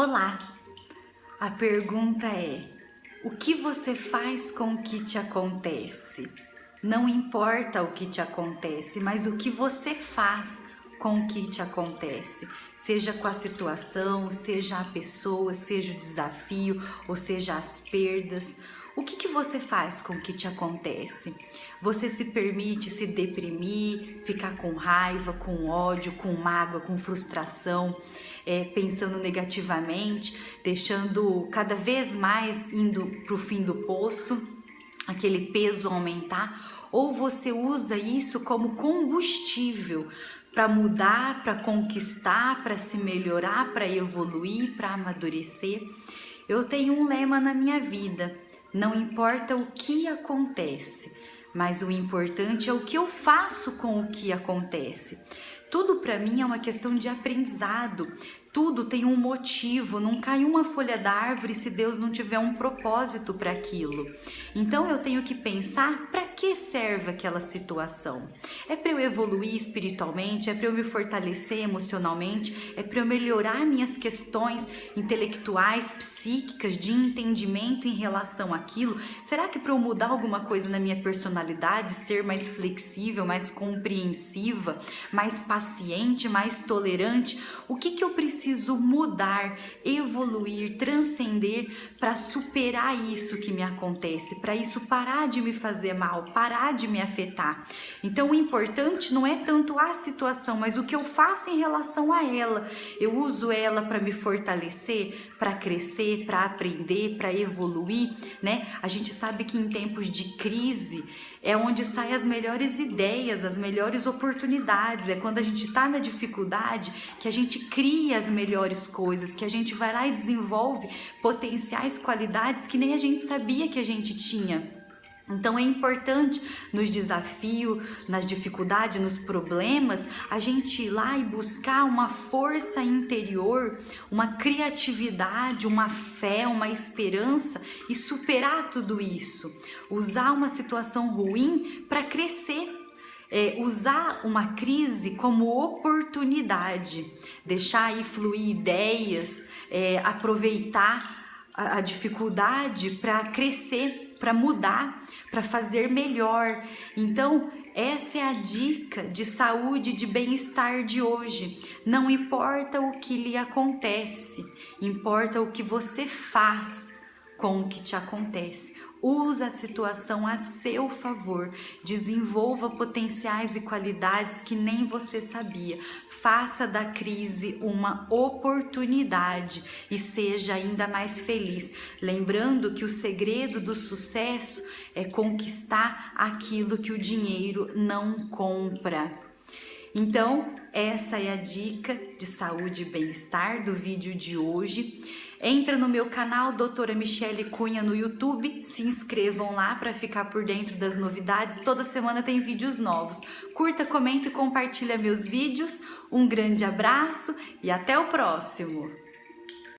Olá! A pergunta é: o que você faz com o que te acontece? Não importa o que te acontece, mas o que você faz com o que te acontece, seja com a situação, seja a pessoa, seja o desafio, ou seja as perdas. O que, que você faz com o que te acontece? Você se permite se deprimir, ficar com raiva, com ódio, com mágoa, com frustração, é, pensando negativamente, deixando cada vez mais indo para o fim do poço, aquele peso aumentar? Ou você usa isso como combustível para mudar, para conquistar, para se melhorar, para evoluir, para amadurecer. Eu tenho um lema na minha vida: não importa o que acontece, mas o importante é o que eu faço com o que acontece. Tudo para mim é uma questão de aprendizado. Tudo tem um motivo, não cai uma folha da árvore se Deus não tiver um propósito para aquilo. Então eu tenho que pensar para que serve aquela situação. É para eu evoluir espiritualmente, é para eu me fortalecer emocionalmente, é para eu melhorar minhas questões intelectuais, psíquicas, de entendimento em relação àquilo. Será que para eu mudar alguma coisa na minha personalidade, ser mais flexível, mais compreensiva, mais paciente, mais tolerante, o que que eu preciso preciso mudar, evoluir, transcender para superar isso que me acontece, para isso parar de me fazer mal, parar de me afetar. Então o importante não é tanto a situação, mas o que eu faço em relação a ela. Eu uso ela para me fortalecer, para crescer, para aprender, para evoluir, né? A gente sabe que em tempos de crise é onde saem as melhores ideias, as melhores oportunidades. É quando a gente está na dificuldade que a gente cria as melhores coisas, que a gente vai lá e desenvolve potenciais qualidades que nem a gente sabia que a gente tinha. Então é importante nos desafios, nas dificuldades, nos problemas, a gente ir lá e buscar uma força interior, uma criatividade, uma fé, uma esperança e superar tudo isso. Usar uma situação ruim para crescer é, usar uma crise como oportunidade, deixar aí fluir ideias, é, aproveitar a, a dificuldade para crescer, para mudar, para fazer melhor. Então, essa é a dica de saúde, de bem-estar de hoje. Não importa o que lhe acontece, importa o que você faz com o que te acontece. Use a situação a seu favor, desenvolva potenciais e qualidades que nem você sabia. Faça da crise uma oportunidade e seja ainda mais feliz. Lembrando que o segredo do sucesso é conquistar aquilo que o dinheiro não compra. Então, essa é a dica de saúde e bem-estar do vídeo de hoje. Entra no meu canal Doutora Michele Cunha no YouTube, se inscrevam lá para ficar por dentro das novidades. Toda semana tem vídeos novos. Curta, comenta e compartilha meus vídeos. Um grande abraço e até o próximo!